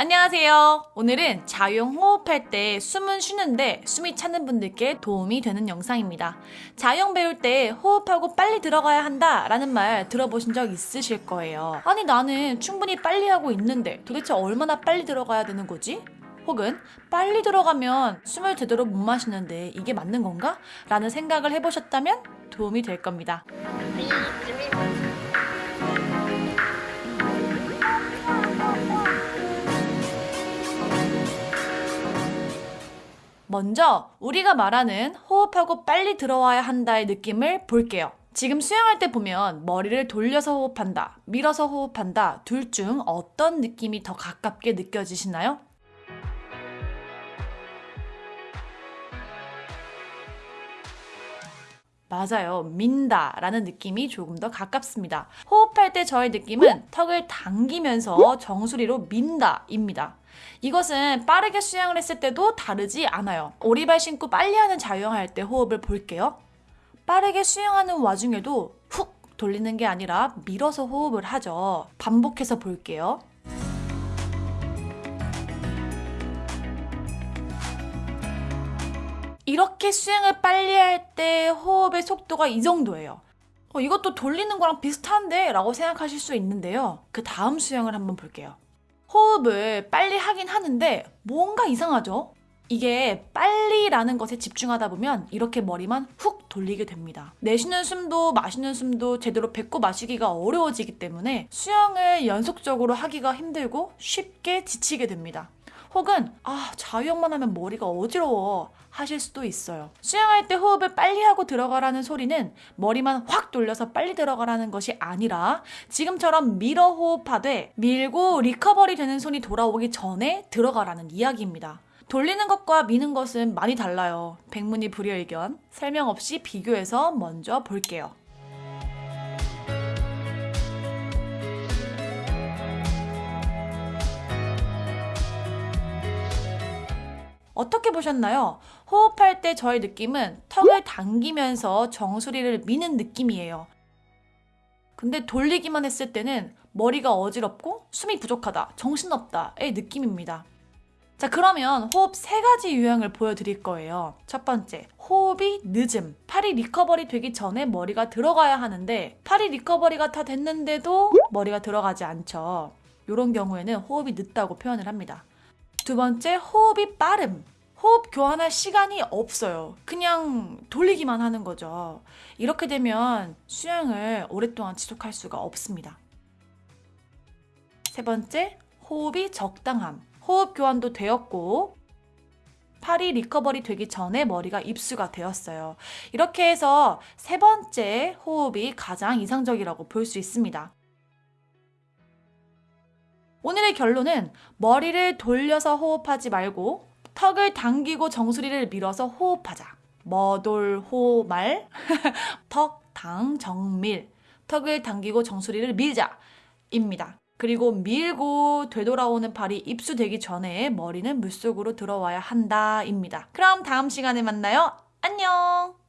안녕하세요. 오늘은 자유형 호흡할 때 숨은 쉬는데 숨이 차는 분들께 도움이 되는 영상입니다. 자유형 배울 때 호흡하고 빨리 들어가야 한다 라는 말 들어보신 적 있으실 거예요. 아니 나는 충분히 빨리 하고 있는데 도대체 얼마나 빨리 들어가야 되는 거지? 혹은 빨리 들어가면 숨을 제대로 못 마시는데 이게 맞는 건가? 라는 생각을 해보셨다면 도움이 될 겁니다. 먼저 우리가 말하는 호흡하고 빨리 들어와야 한다의 느낌을 볼게요. 지금 수영할 때 보면 머리를 돌려서 호흡한다, 밀어서 호흡한다, 둘 중 어떤 느낌이 더 가깝게 느껴지시나요? 맞아요. 민다 라는 느낌이 조금 더 가깝습니다. 호흡할 때 저의 느낌은 턱을 당기면서 정수리로 민다 입니다. 이것은 빠르게 수영을 했을 때도 다르지 않아요. 오리발 신고 빨리 하는 자유형할 때 호흡을 볼게요. 빠르게 수영하는 와중에도 훅 돌리는 게 아니라 밀어서 호흡을 하죠. 반복해서 볼게요. 이렇게 수영을 빨리 할 때 호흡의 속도가 이 정도예요. 어, 이것도 돌리는 거랑 비슷한데? 라고 생각하실 수 있는데요. 그 다음 수영을 한번 볼게요. 호흡을 빨리 하긴 하는데 뭔가 이상하죠? 이게 빨리라는 것에 집중하다 보면 이렇게 머리만 훅 돌리게 됩니다. 내쉬는 숨도 마시는 숨도 제대로 뱉고 마시기가 어려워지기 때문에 수영을 연속적으로 하기가 힘들고 쉽게 지치게 됩니다. 혹은 아 자유형만 하면 머리가 어지러워 하실 수도 있어요. 수영할 때 호흡을 빨리 하고 들어가라는 소리는 머리만 확 돌려서 빨리 들어가라는 것이 아니라 지금처럼 밀어 호흡하되 밀고 리커버리 되는 손이 돌아오기 전에 들어가라는 이야기입니다. 돌리는 것과 미는 것은 많이 달라요. 백문이 불여의견. 설명 없이 비교해서 먼저 볼게요. 어떻게 보셨나요? 호흡할 때 저의 느낌은 턱을 당기면서 정수리를 미는 느낌이에요. 근데 돌리기만 했을 때는 머리가 어지럽고 숨이 부족하다, 정신없다의 느낌입니다. 자, 그러면 호흡 세 가지 유형을 보여드릴 거예요. 첫 번째, 호흡이 늦음. 팔이 recovery 되기 전에 머리가 들어가야 하는데, 팔이 recovery가 다 됐는데도 머리가 들어가지 않죠. 이런 경우에는 호흡이 늦다고 표현을 합니다. 두 번째, 호흡이 빠름. 호흡 교환할 시간이 없어요. 그냥 돌리기만 하는 거죠. 이렇게 되면 수영을 오랫동안 지속할 수가 없습니다. 세 번째, 호흡이 적당함. 호흡 교환도 되었고, 팔이 recovery 되기 전에 머리가 입수가 되었어요. 이렇게 해서 세 번째 호흡이 가장 이상적이라고 볼 수 있습니다. 오늘의 결론은 머리를 돌려서 호흡하지 말고 턱을 당기고 정수리를 밀어서 호흡하자. 머돌호말 턱, 당, 정밀 턱을 당기고 정수리를 밀자 입니다. 그리고 밀고 되돌아오는 팔이 입수되기 전에 머리는 물속으로 들어와야 한다 입니다. 그럼 다음 시간에 만나요. 안녕!